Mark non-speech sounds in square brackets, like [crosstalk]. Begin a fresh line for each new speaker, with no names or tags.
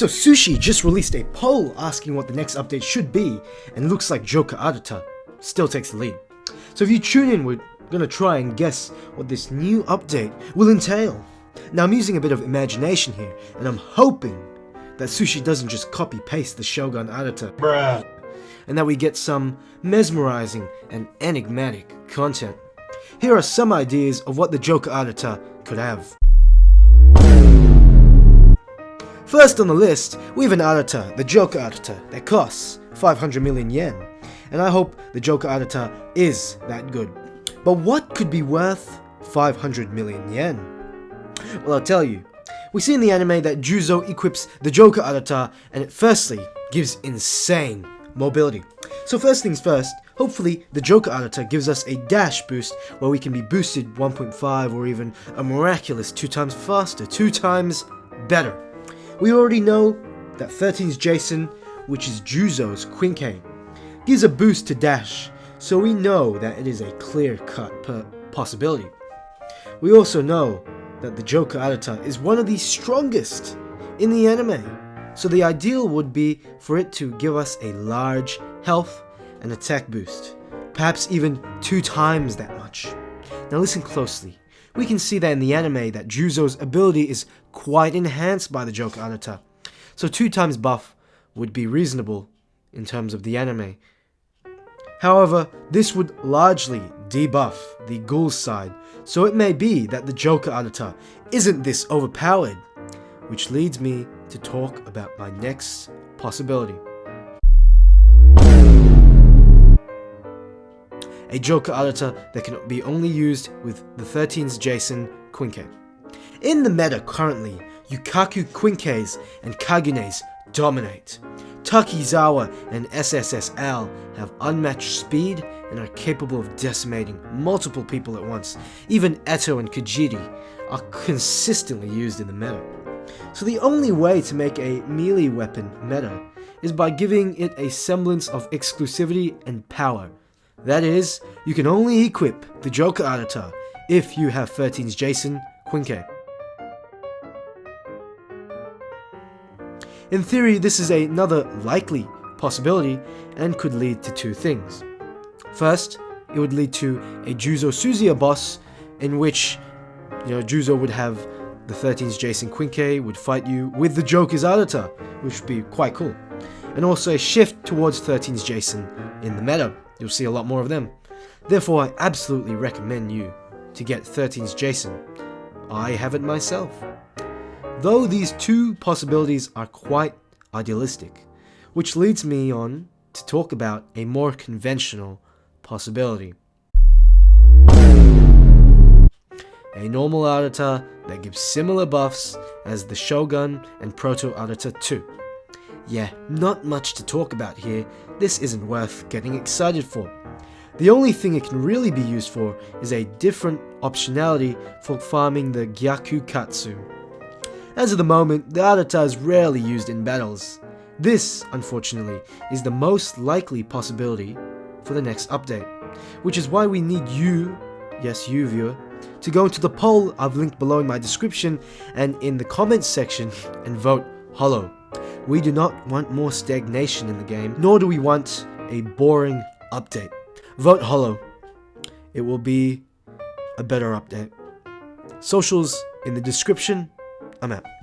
So Sushi just released a poll asking what the next update should be, and looks like Joker Arata still takes the lead. So if you tune in, we're gonna try and guess what this new update will entail. Now I'm using a bit of imagination here, and I'm hoping that Sushi doesn't just copy-paste the Shogun Arata,
Bruh.
and that we get some mesmerizing and enigmatic content. Here are some ideas of what the Joker Arata could have. First on the list, we have an Arata, the Joker Arata, that costs 500 million yen. And I hope the Joker Arata is that good. But what could be worth 500 million yen? Well, I'll tell you. We see in the anime that Juzo equips the Joker Arata, and it firstly gives insane mobility. So first things first, hopefully the Joker Arata gives us a dash boost where we can be boosted 1.5 or even a miraculous 2 times faster, 2 times better. We already know that 13's Jason, which is Juzo's Quinque, gives a boost to dash, so we know that it is a clear-cut possibility. We also know that the Joker Arata is one of the strongest in the anime, so the ideal would be for it to give us a large health and attack boost, perhaps even two times that much. Now listen closely. We can see that in the anime that Juzo's ability is quite enhanced by the Joker Arata, so two times buff would be reasonable in terms of the anime. However, this would largely debuff the Ghoul's side, so it may be that the Joker Arata isn't this overpowered, which leads me to talk about my next possibility. A Joker Arata that can be only used with the 13's Jason Quinque. In the meta currently, Ukaku Quinques and Kagunes dominate. Takizawa and SSSL have unmatched speed and are capable of decimating multiple people at once. Even Eto and Kajiri are consistently used in the meta. So the only way to make a melee weapon meta is by giving it a semblance of exclusivity and power. That is, you can only equip the Joker Arata if you have 13's Jason Quinque. In theory, this is another likely possibility and could lead to two things. First, it would lead to a Juzo Suzuya boss in which you know Juzo would have the 13's Jason Quinque would fight you with the Joker's Arata, which would be quite cool. And also a shift towards 13's Jason in the meta. You'll see a lot more of them. Therefore, I absolutely recommend you to get 13's Jason. I have it myself. Though these two possibilities are quite idealistic, which leads me on to talk about a more conventional possibility. A normal Arata that gives similar buffs as the Shogun and Proto Arata 2. Yeah, not much to talk about here, this isn't worth getting excited for. The only thing it can really be used for is a different optionality for farming the Gyakusatsu. As of the moment, the Arata is rarely used in battles. This, unfortunately, is the most likely possibility for the next update, which is why we need you, yes you viewer, to go into the poll I've linked below in my description and in the comments section [laughs] and vote hollow. We do not want more stagnation in the game, nor do we want a boring update. Vote hollow. It will be a better update. Socials in the description. I'm out.